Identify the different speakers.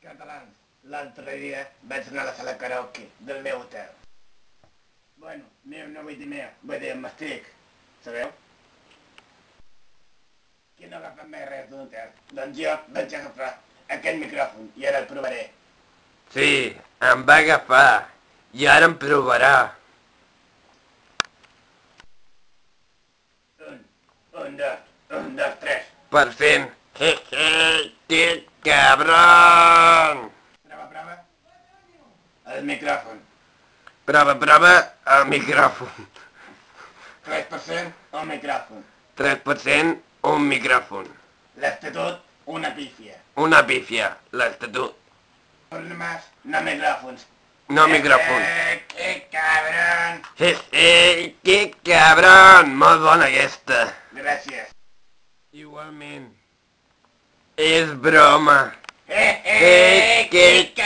Speaker 1: Catalans, l'altre dia vaig anar a la sala karaoke del meu hotel. Bueno, meu no vull dir meu, vull dir m'estic, sabeu? Qui no ha agafat mai res d'un hotel? Doncs jo vaig agafar aquest micròfon i ara el provaré.
Speaker 2: Sí, em va agafar. I ara em provarà.
Speaker 1: Un, un, dos, un, dos, tres.
Speaker 2: Per fin. Hehe, que cabron!
Speaker 1: Prova, prova. El micròfon.
Speaker 2: Prova, prova, el micròfon.
Speaker 1: 3% el micròfon.
Speaker 2: 3%, un micròfon.
Speaker 1: L'estatut, una pífia.
Speaker 2: Una pífia, l'estatut.
Speaker 1: Más, no micròfons.
Speaker 2: No micròfon.
Speaker 1: Eh, que cabron.
Speaker 2: Hehe, que cabron! Molt bona aquesta.
Speaker 1: Gràcies.
Speaker 2: Igualment. És broma.
Speaker 1: Eh,
Speaker 2: Eh, que